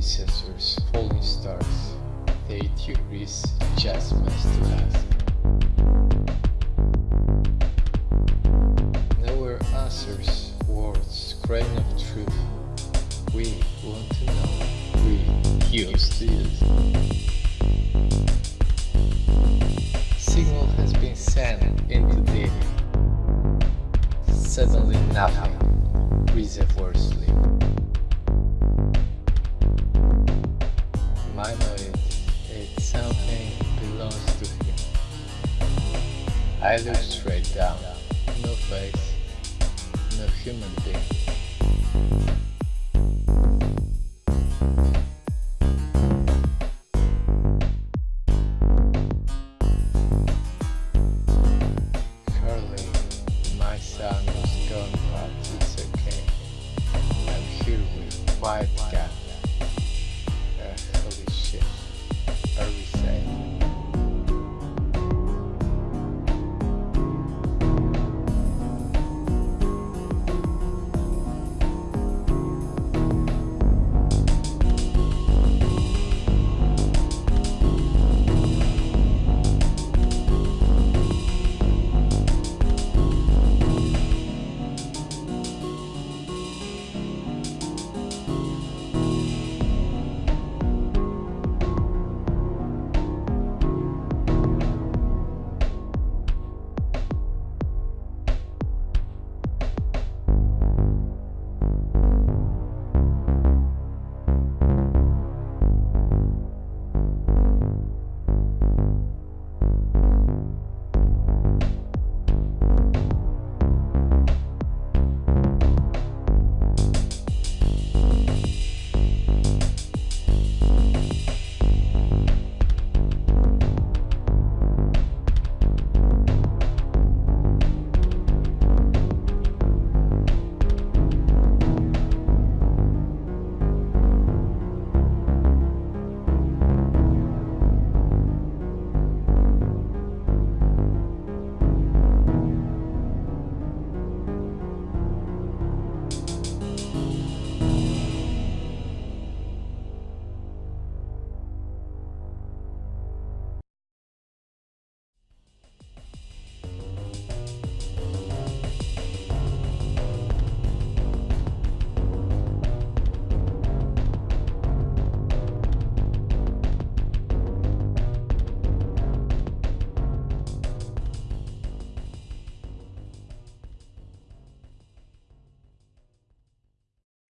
predecessors, falling stars, the 80 just adjustments to us. Nowhere answers, words, grain of truth. We want to know, we used it. Signal has been sent into the. Suddenly nothing, reservoirs I look straight down. No face, no human being. my son gone, but it's okay. I'm here with white.